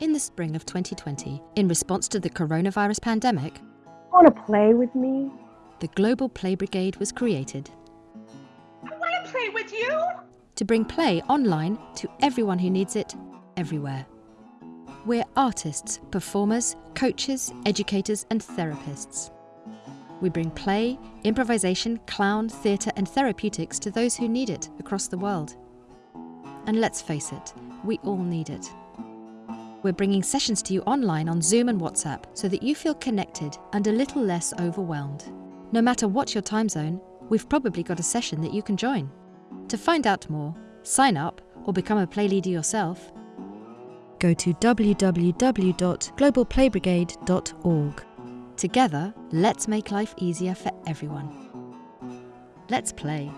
In the spring of 2020, in response to the coronavirus pandemic, Want to play with me? the Global Play Brigade was created I want to play with you. to bring play online to everyone who needs it, everywhere. We're artists, performers, coaches, educators, and therapists. We bring play, improvisation, clown, theatre, and therapeutics to those who need it across the world. And let's face it, we all need it. We're bringing sessions to you online on Zoom and WhatsApp so that you feel connected and a little less overwhelmed. No matter what your time zone, we've probably got a session that you can join. To find out more, sign up, or become a play leader yourself, go to www.globalplaybrigade.org. Together, let's make life easier for everyone. Let's play.